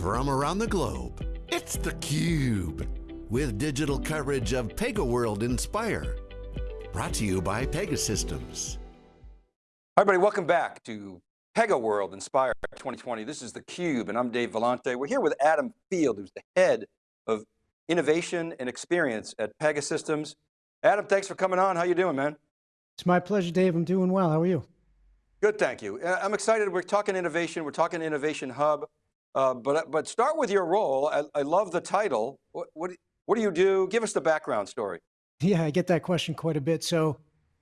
from around the globe. It's theCUBE, with digital coverage of PegaWorld Inspire. Brought to you by Pegasystems. Hi everybody, welcome back to PegaWorld Inspire 2020. This is theCUBE and I'm Dave Vellante. We're here with Adam Field, who's the head of innovation and experience at Pegasystems. Adam, thanks for coming on. How you doing, man? It's my pleasure, Dave. I'm doing well. How are you? Good, thank you. Uh, I'm excited. We're talking innovation. We're talking Innovation Hub. Uh, but, but start with your role. I, I love the title. What, what, what do you do? Give us the background story. Yeah, I get that question quite a bit. So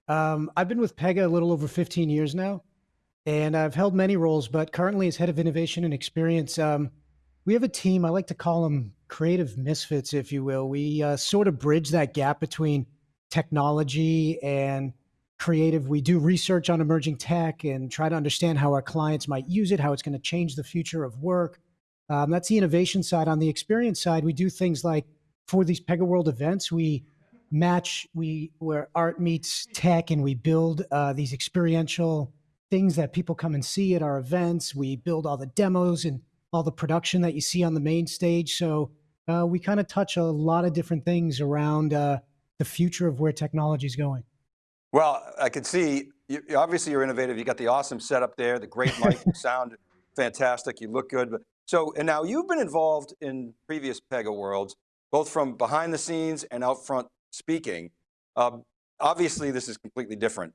um, I've been with Pega a little over 15 years now, and I've held many roles, but currently as head of innovation and experience, um, we have a team, I like to call them creative misfits, if you will. We uh, sort of bridge that gap between technology and creative. We do research on emerging tech and try to understand how our clients might use it, how it's going to change the future of work. Um, that's the innovation side. On the experience side, we do things like for these PegaWorld events, we match we where art meets tech, and we build uh, these experiential things that people come and see at our events. We build all the demos and all the production that you see on the main stage. So uh, we kind of touch a lot of different things around uh, the future of where technology is going. Well, I can see, you, obviously you're innovative. You got the awesome setup there, the great mic, sound fantastic, you look good. So, and now you've been involved in previous Pega Worlds, both from behind the scenes and out front speaking. Um, obviously this is completely different.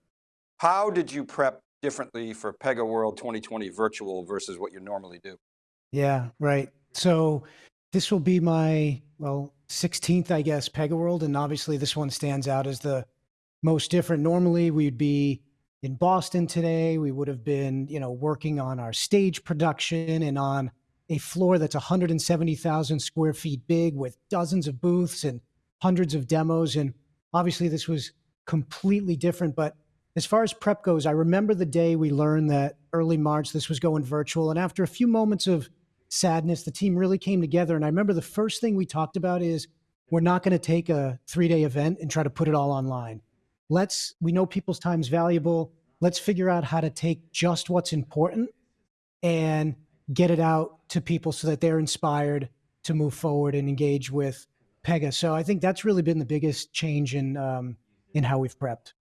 How did you prep differently for Pega World 2020 virtual versus what you normally do? Yeah, right. So this will be my, well, 16th, I guess, Pega World. And obviously this one stands out as the most different. Normally we'd be in Boston today. We would have been, you know, working on our stage production and on a floor that's 170,000 square feet big with dozens of booths and hundreds of demos. And obviously this was completely different. But as far as prep goes, I remember the day we learned that early March this was going virtual. And after a few moments of sadness, the team really came together. And I remember the first thing we talked about is we're not going to take a three day event and try to put it all online let's, we know people's time is valuable. Let's figure out how to take just what's important and get it out to people so that they're inspired to move forward and engage with Pega. So I think that's really been the biggest change in, um, in how we've prepped.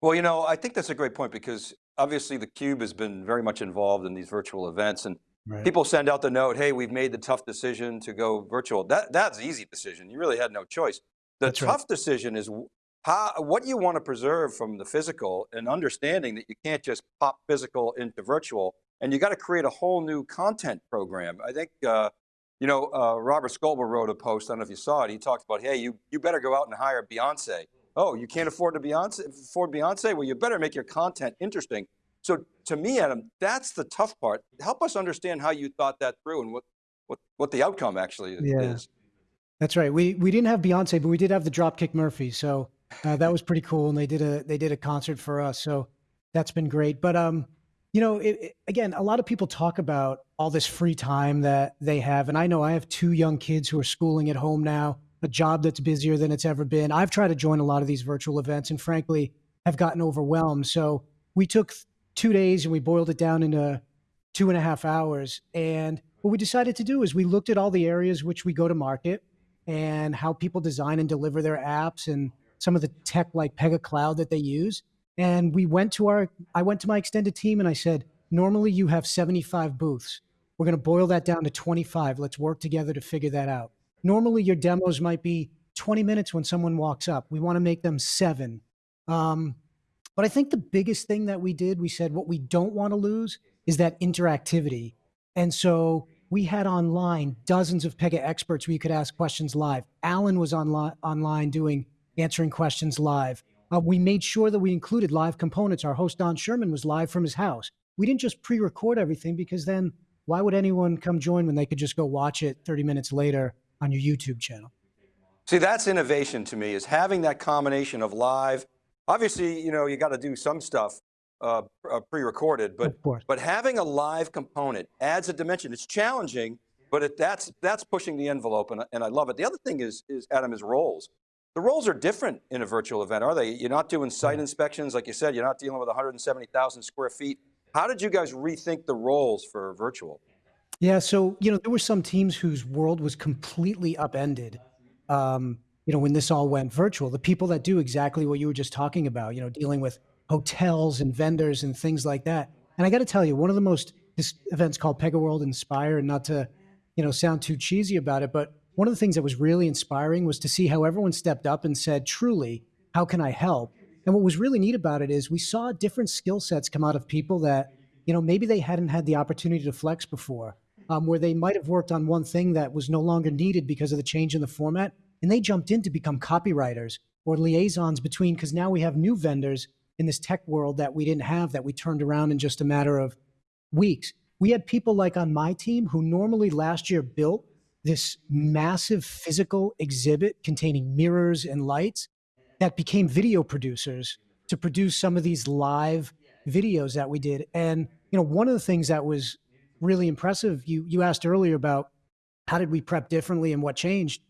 Well, you know, I think that's a great point because obviously the Cube has been very much involved in these virtual events and right. people send out the note, hey, we've made the tough decision to go virtual. That, that's an easy decision. You really had no choice. The that's tough right. decision is how, what you want to preserve from the physical and understanding that you can't just pop physical into virtual and you got to create a whole new content program. I think, uh, you know, uh, Robert Scoble wrote a post, I don't know if you saw it, he talked about, hey, you, you better go out and hire Beyonce. Oh, you can't afford to Beyonce, afford Beyonce? Well, you better make your content interesting. So to me, Adam, that's the tough part. Help us understand how you thought that through and what, what, what the outcome actually yeah. is. That's right. We, we didn't have Beyonce, but we did have the Dropkick Murphy. So uh, that was pretty cool, and they did a they did a concert for us, so that's been great. But um, you know, it, it, again, a lot of people talk about all this free time that they have, and I know I have two young kids who are schooling at home now, a job that's busier than it's ever been. I've tried to join a lot of these virtual events, and frankly, have gotten overwhelmed. So we took two days and we boiled it down into two and a half hours. And what we decided to do is we looked at all the areas which we go to market and how people design and deliver their apps and some of the tech like Pega Cloud that they use. And we went to our, I went to my extended team and I said, normally you have 75 booths. We're going to boil that down to 25. Let's work together to figure that out. Normally your demos might be 20 minutes when someone walks up. We want to make them seven. Um, but I think the biggest thing that we did, we said what we don't want to lose is that interactivity. And so we had online dozens of Pega experts where you could ask questions live. Alan was online, online doing answering questions live. Uh, we made sure that we included live components. Our host, Don Schuerman, was live from his house. We didn't just pre-record everything because then why would anyone come join when they could just go watch it 30 minutes later on your YouTube channel? See, that's innovation to me, is having that combination of live. Obviously, you know, you got to do some stuff uh, uh, pre-recorded, but, but having a live component adds a dimension. It's challenging, but it, that's, that's pushing the envelope and, and I love it. The other thing is, is Adam, is roles. The roles are different in a virtual event, are they? You're not doing site inspections, like you said, you're not dealing with 170,000 square feet. How did you guys rethink the roles for virtual? Yeah, so, you know, there were some teams whose world was completely upended, um, you know, when this all went virtual. The people that do exactly what you were just talking about, you know, dealing with hotels and vendors and things like that. And I got to tell you, one of the most this event's called Pega World Inspire, and not to, you know, sound too cheesy about it, but one of the things that was really inspiring was to see how everyone stepped up and said, "Truly, how can I help?" And what was really neat about it is we saw different skill sets come out of people that, you know, maybe they hadn't had the opportunity to flex before um, where they might have worked on one thing that was no longer needed because of the change in the format, and they jumped in to become copywriters or liaisons between, because now we have new vendors in this tech world that we didn't have that we turned around in just a matter of weeks. We had people like on my team who normally last year built this massive physical exhibit containing mirrors and lights that became video producers to produce some of these live videos that we did. And you know, one of the things that was really impressive. You you asked earlier about how did we prep differently and what changed.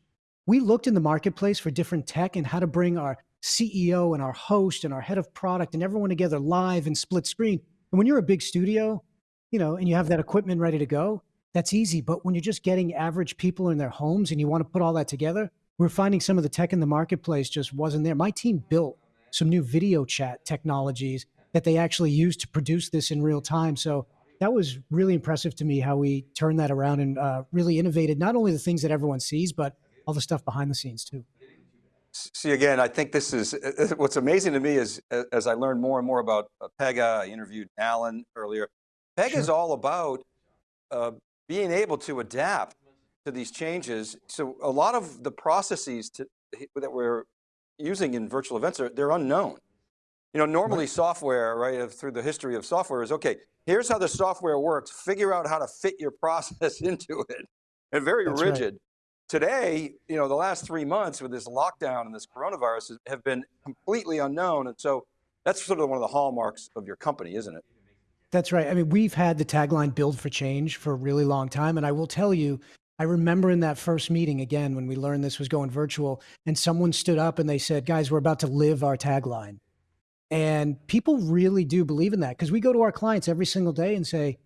We looked in the marketplace for different tech and how to bring our CEO and our host and our head of product and everyone together live and split screen. And when you're a big studio, you know, and you have that equipment ready to go, that's easy. But when you're just getting average people in their homes and you want to put all that together, we're finding some of the tech in the marketplace just wasn't there. My team built some new video chat technologies that they actually used to produce this in real time. So that was really impressive to me how we turned that around and uh, really innovated not only the things that everyone sees, but all the stuff behind the scenes too. See, again, I think this is, uh, uh, what's amazing to me is as I learned more and more about Pega, I interviewed Alan earlier, Pega sure. is all about uh, being able to adapt to these changes. So a lot of the processes to, that we're using in virtual events, are they're unknown. You know, normally right. software, right, through the history of software is, okay, here's how the software works, figure out how to fit your process into it. And very That's rigid. Right. Today, you know, the last three months with this lockdown and this coronavirus have been completely unknown. And so that's sort of one of the hallmarks of your company, isn't it? That's right. I mean, we've had the tagline build for change for a really long time. And I will tell you, I remember in that first meeting again, when we learned this was going virtual and someone stood up and they said, guys, we're about to live our tagline. And people really do believe in that because we go to our clients every single day and say,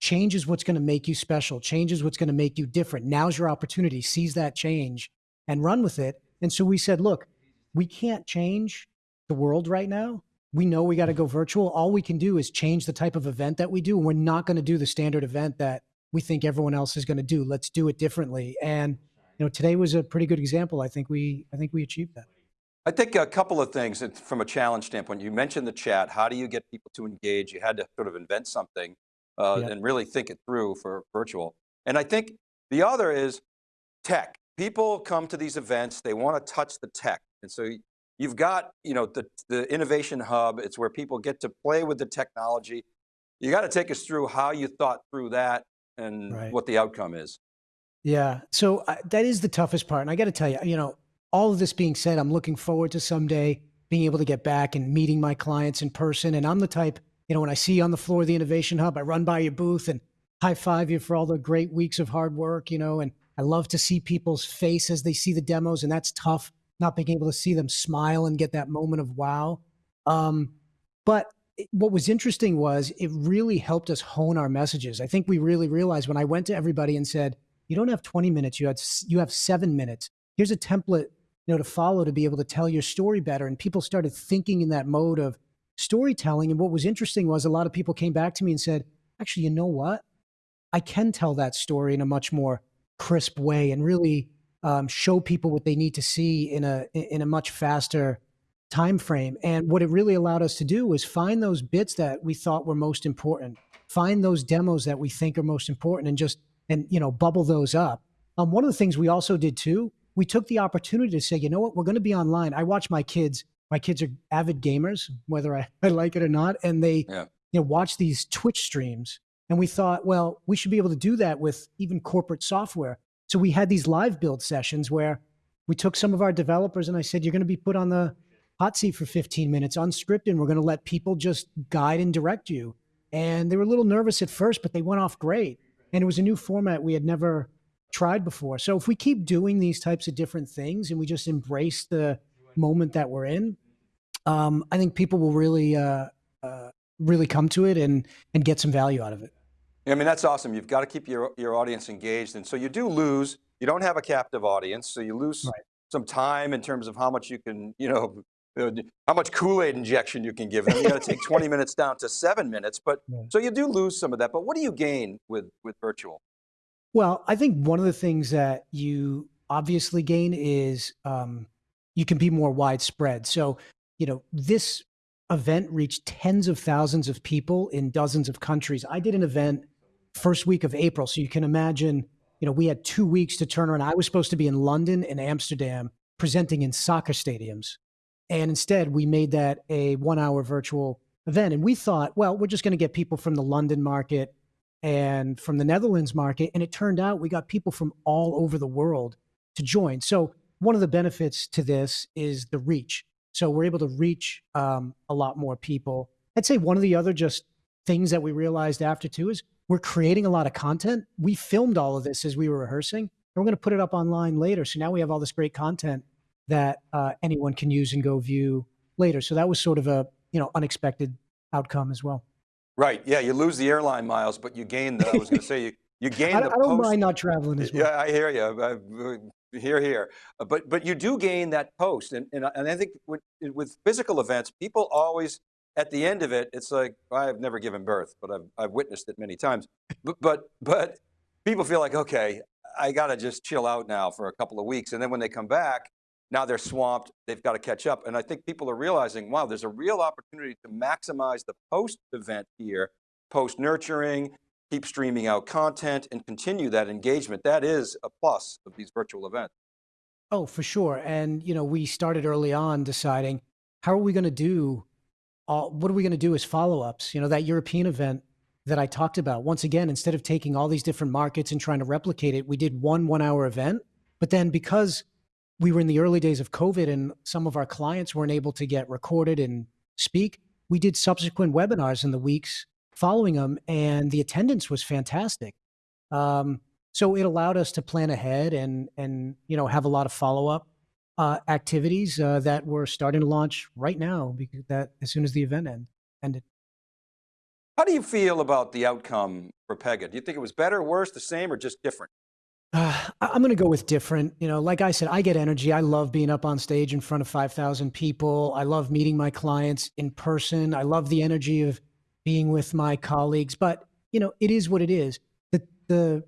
change is what's going to make you special. Change is what's going to make you different. Now's your opportunity. Seize that change and run with it. And so we said, look, we can't change the world right now. We know we got to go virtual. All we can do is change the type of event that we do. We're not going to do the standard event that we think everyone else is going to do. Let's do it differently. And you know, today was a pretty good example. I think we I think we achieved that. I think a couple of things from a challenge standpoint. You mentioned the chat. How do you get people to engage? You had to sort of invent something uh, yeah. and really think it through for virtual. And I think the other is tech. People come to these events, they want to touch the tech. And so you've got you know, the, the innovation hub. It's where people get to play with the technology. You got to take us through how you thought through that and right. what the outcome is. Yeah, so uh, that is the toughest part. And I got to tell you, you know, all of this being said, I'm looking forward to someday being able to get back and meeting my clients in person. And I'm the type, you know, when I see you on the floor of the Innovation Hub, I run by your booth and high five you for all the great weeks of hard work, you know, and I love to see people's face as they see the demos. And that's tough, not being able to see them smile and get that moment of wow. Um, but what was interesting was it really helped us hone our messages. I think we really realized when I went to everybody and said, you don't have 20 minutes, you had you have seven minutes. Here's a template you know, to follow to be able to tell your story better. And people started thinking in that mode of storytelling. And what was interesting was a lot of people came back to me and said, actually, you know what? I can tell that story in a much more crisp way and really um, show people what they need to see in a in a much faster time frame. And what it really allowed us to do was find those bits that we thought were most important, find those demos that we think are most important, and just and you know bubble those up. Um, one of the things we also did too we took the opportunity to say, you know what, we're going to be online. I watch my kids. My kids are avid gamers, whether I, I like it or not, and they yeah. you know watch these Twitch streams. And we thought, well, we should be able to do that with even corporate software. So we had these live build sessions where we took some of our developers and I said, you're going to be put on the hot seat for 15 minutes unscripted. And we're going to let people just guide and direct you. And they were a little nervous at first, but they went off great. And it was a new format we had never tried before. So if we keep doing these types of different things and we just embrace the moment that we're in, um, I think people will really, uh, uh, really come to it and and get some value out of it. I mean, that's awesome. You've got to keep your, your audience engaged. And so you do lose, you don't have a captive audience. So you lose Right. some time in terms of how much you can, you know, uh, how much Kool-Aid injection you can give them. You got to take 20 minutes down to seven minutes, but Yeah. so you do lose some of that, but what do you gain with, with virtual? Well, I think one of the things that you obviously gain is um, you can be more widespread. So, you know, this event reached tens of thousands of people in dozens of countries. I did an event first week of April, so you can imagine, you know, we had two weeks to turn around. I was supposed to be in London and Amsterdam presenting in soccer stadiums, and instead we made that a one-hour virtual event. And we thought, well, we're just going to get people from the London market and from the Netherlands market. And it turned out we got people from all over the world to join. So one of the benefits to this is the reach. So we're able to reach um, a lot more people. I'd say one of the other just things that we realized after too is we're creating a lot of content. We filmed all of this as we were rehearsing, and we're going to put it up online later. So now we have all this great content that uh, anyone can use and go view later. So that was sort of a you know unexpected outcome as well. Right, yeah, you lose the airline miles, but you gain the, I was going to say, you, you gain I, the I don't post- mind not traveling as well. Yeah, I hear you. I, Here, here. But but you do gain that post, and and, I- and I think with, with physical events, people always at the end of it, it's like I've never given birth, but I've I've witnessed it many times. But but but people feel like okay, I got to just chill out now for a couple of weeks, and then when they come back, now they're swamped. They've got to catch up, and I think people are realizing, wow, there's a real opportunity to maximize the post event here, post nurturing, keep streaming out content and continue that engagement. That is a plus of these virtual events. Oh, for sure. And you know, we started early on deciding how are we going to do all what are we going to do as follow-ups? You know, that European event that I talked about. Once again, instead of taking all these different markets and trying to replicate it, we did one 1-hour event. But then because we were in the early days of COVID and some of our clients weren't able to get recorded and speak, we did subsequent webinars in the weeks following them and the attendance was fantastic. Um, so it allowed us to plan ahead and and you know have a lot of follow up uh, activities uh, that we're starting to launch right now because that as soon as the event end, ended. How do you feel about the outcome for Pega? Do you think it was better, worse, the same, or just different? Uh, I'm going to go with different. You know, like I said, I get energy. I love being up on stage in front of 5,000 people. I love meeting my clients in person. I love the energy of being with my colleagues. But you know, it is what it is. The the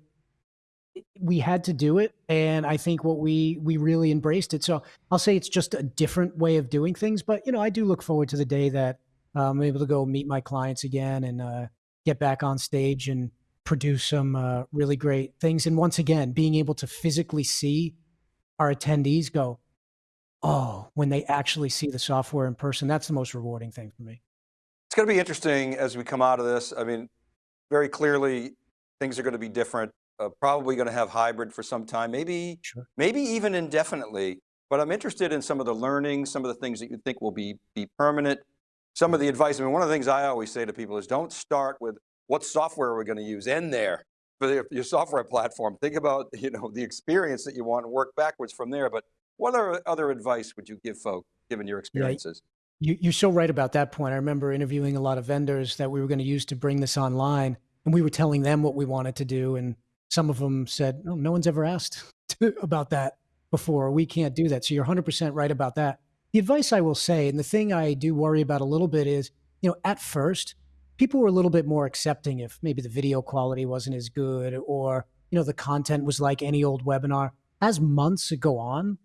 we had to do it, and I think what we we really embraced it. So I'll say it's just a different way of doing things. But you know, I do look forward to the day that um, I'm able to go meet my clients again and uh, get back on stage and produce some uh, really great things. And once again, being able to physically see our attendees go, oh, when they actually see the software in person, that's the most rewarding thing for me. It's going to be interesting as we come out of this. I mean, very clearly, things are going to be different. Uh, probably going to have hybrid for some time, maybe, Sure. maybe even indefinitely. But I'm interested in some of the learning, some of the things that you think will be be permanent. Some of the advice. I mean, one of the things I always say to people is, don't start with what software are we going to use. End there for your, your software platform. Think about you know the experience that you want and work backwards from there. But what other other advice would you give folk, given your experiences? You, you're so right about that point. I remember interviewing a lot of vendors that we were going to use to bring this online, and we were telling them what we wanted to do, and some of them said, "No, no one's ever asked about that before. We can't do that." So you're 100% right about that. The advice I will say, and the thing I do worry about a little bit is, you know, at first, people were a little bit more accepting if maybe the video quality wasn't as good, or you know, the content was like any old webinar. As months go on,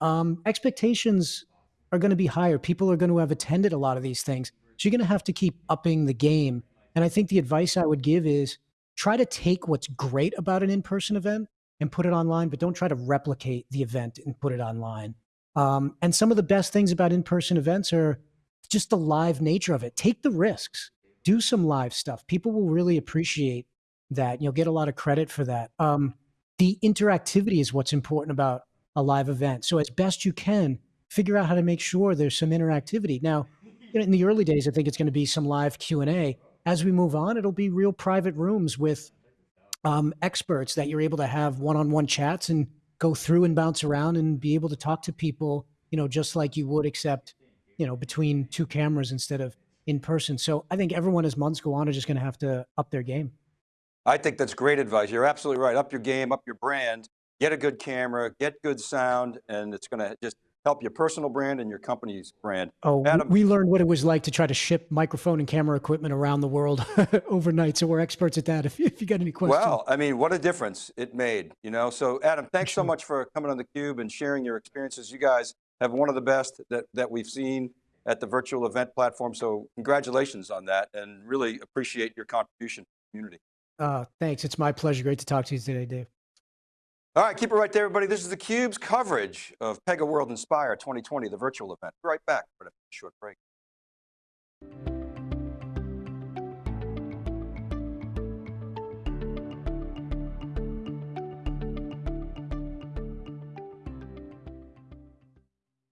um, expectations are going to be higher. People are going to have attended a lot of these things. So you're going to have to keep upping the game. And I think the advice I would give is try to take what's great about an in person event and put it online, but don't try to replicate the event and put it online. Um, and some of the best things about in person events are just the live nature of it. Take the risks, do some live stuff. People will really appreciate that. You'll get a lot of credit for that. Um, the interactivity is what's important about a live event. So as best you can, figure out how to make sure there's some interactivity. Now, in the early days, I think it's going to be some live Q and A. As we move on, it'll be real private rooms with um, experts that you're able to have one-on-one chats and go through and bounce around and be able to talk to people, you know, just like you would, except, you know, between two cameras instead of in person. So I think everyone, as months go on, are just going to have to up their game. I think that's great advice. You're absolutely right. Up your game, up your brand, get a good camera, get good sound, and it's going to just help your personal brand and your company's brand. Oh, Adam, we learned what it was like to try to ship microphone and camera equipment around the world overnight. So we're experts at that. If, if you got any questions. well, I mean, what a difference it made, you know? So Adam, thanks so much for coming on theCUBE and sharing your experiences. You guys have one of the best that, that we've seen at the virtual event platform. So congratulations on that and really appreciate your contribution to the community. Uh, thanks. It's my pleasure. Great to talk to you today, Dave. All right, keep it right there, everybody. This is theCUBE's coverage of Pega World Inspire 2020, the virtual event. Be right back, but a short break.